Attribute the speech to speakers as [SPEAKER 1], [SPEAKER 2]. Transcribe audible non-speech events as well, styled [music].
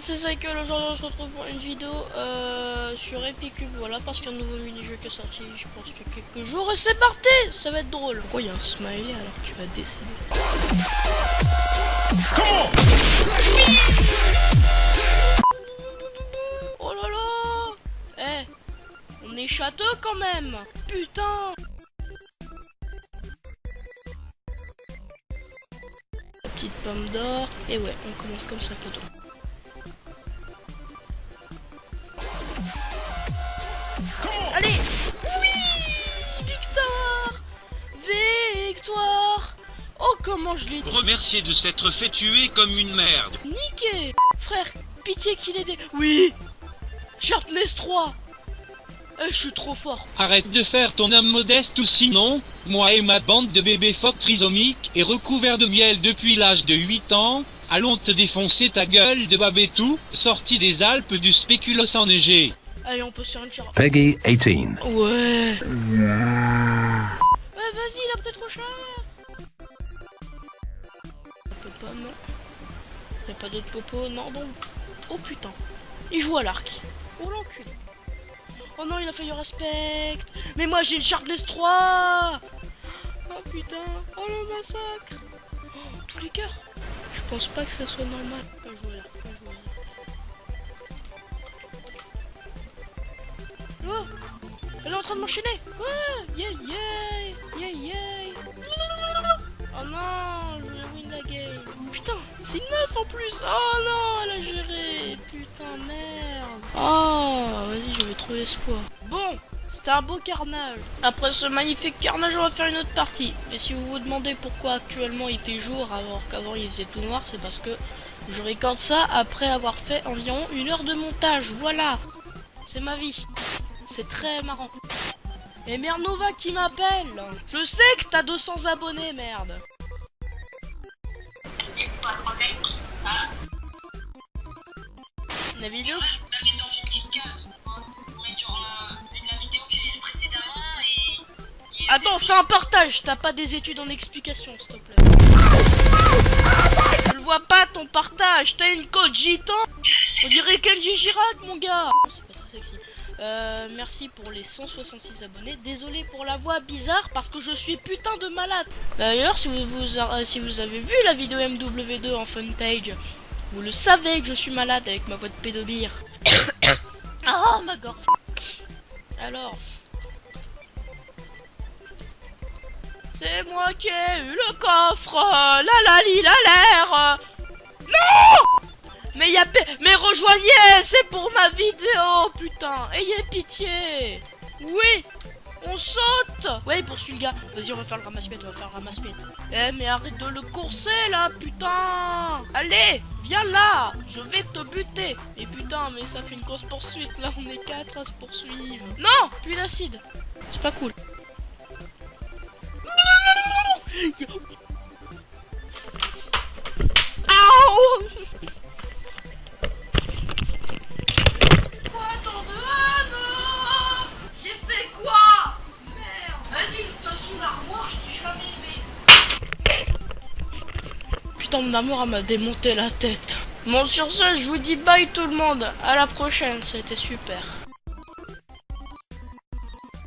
[SPEAKER 1] c'est Cycle, aujourd'hui on se retrouve pour une vidéo euh, sur Epicube, voilà, parce qu'il y a un nouveau mini-jeu qui est sorti, je pense qu'il y a quelques jours, et c'est parti! Ça va être drôle. Pourquoi il y a un smiley alors que tu vas décéder Oh là là! Eh! On est château quand même! Putain! Petite pomme d'or, et ouais, on commence comme ça, plutôt. Comment je l'ai dit
[SPEAKER 2] Remercier de s'être fait tuer comme une merde.
[SPEAKER 1] Niqué Frère, pitié qu'il ait des... Oui Sharpless 3 Eh, je suis trop fort
[SPEAKER 2] Arrête de faire ton âme modeste ou sinon, moi et ma bande de bébés phoques trisomiques et recouverts de miel depuis l'âge de 8 ans, allons te défoncer ta gueule de babétou, sorti des Alpes du spéculoos enneigé.
[SPEAKER 1] Allez, on peut se faire une char...
[SPEAKER 3] Peggy 18.
[SPEAKER 1] Ouais Ouais, vas-y, il a pris trop cher Pomme. Y'a pas d'autres popos, non, bon. Oh putain. Il joue à l'arc. Oh l'enculé. Oh non, il a failli respect. Mais moi, j'ai une Sharpless 3 Oh putain. Oh le massacre. Oh, tous les cœurs. Je pense pas que ça soit normal. Oh Elle est en train de m'enchaîner Ouais Yeah yeah Yeah yeah Oh non en plus Oh non Elle a géré Putain merde Oh Vas-y je vais trouver espoir Bon c'était un beau carnage. Après ce magnifique carnage, on va faire une autre partie. Et si vous vous demandez pourquoi actuellement il fait jour alors qu'avant il faisait tout noir, c'est parce que je récorde ça après avoir fait environ une heure de montage. Voilà, c'est ma vie. C'est très marrant. Et merde Nova qui m'appelle Je sais que t'as 200 abonnés, merde La vidéo Attends, fais un partage T'as pas des études en explication, s'il te plaît. Je le vois pas ton partage T'as une code gitan On dirait Kenji Girac, mon gars C'est pas très sexy. Euh, merci pour les 166 abonnés. Désolé pour la voix bizarre parce que je suis putain de malade. D'ailleurs, si vous, vous, euh, si vous avez vu la vidéo MW2 en Funtage, vous le savez que je suis malade avec ma voix de pédobire. oh [coughs] ma gorge. Alors. C'est moi qui ai eu le coffre. La la li la l'air. Non mais y mais rejoignez, c'est pour ma vidéo, putain. Ayez pitié. Oui, on saute. Ouais, poursuit le gars. Vas-y, on va faire le ramasse-pied, on va faire le ramasse-pied. Eh, mais arrête de le courser là, putain. Allez, viens là. Je vais te buter. Et putain, mais ça fait une grosse poursuite. Là, on est quatre à se poursuivre. Non, puis d'acide. C'est pas cool. Aouh Putain, mon amour m'a démonté la tête. Bon, sur ce, je vous dis bye tout le monde. À la prochaine, c'était super.